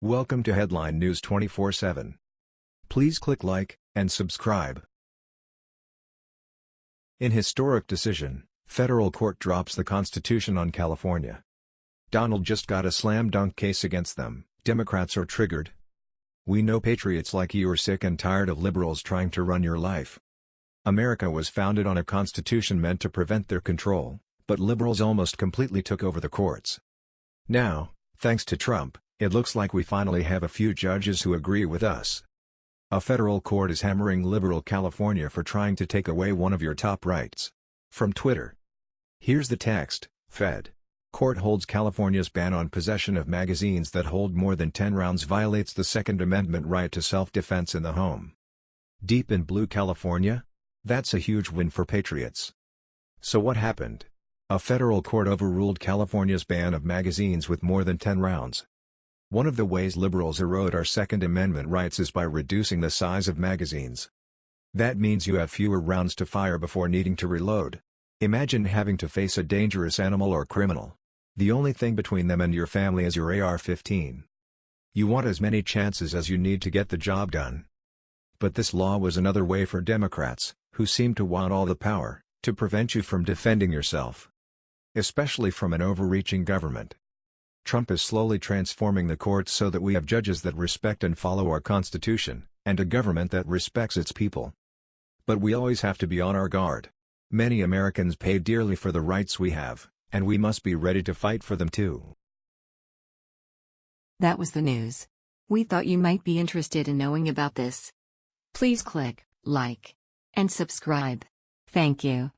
Welcome to Headline News 24/7. Please click like and subscribe. In historic decision, federal court drops the Constitution on California. Donald just got a slam dunk case against them. Democrats are triggered. We know patriots like you are sick and tired of liberals trying to run your life. America was founded on a constitution meant to prevent their control, but liberals almost completely took over the courts. Now, thanks to Trump, it looks like we finally have a few judges who agree with us. A federal court is hammering liberal California for trying to take away one of your top rights. From Twitter. Here's the text, Fed. Court holds California's ban on possession of magazines that hold more than 10 rounds violates the Second Amendment right to self-defense in the home. Deep in blue California? That's a huge win for patriots. So what happened? A federal court overruled California's ban of magazines with more than 10 rounds. One of the ways liberals erode our Second Amendment rights is by reducing the size of magazines. That means you have fewer rounds to fire before needing to reload. Imagine having to face a dangerous animal or criminal. The only thing between them and your family is your AR-15. You want as many chances as you need to get the job done. But this law was another way for Democrats, who seem to want all the power, to prevent you from defending yourself. Especially from an overreaching government. Trump is slowly transforming the courts so that we have judges that respect and follow our Constitution, and a government that respects its people. But we always have to be on our guard. Many Americans pay dearly for the rights we have, and we must be ready to fight for them too. That was the news. We thought you might be interested in knowing about this. Please click like and subscribe. Thank you.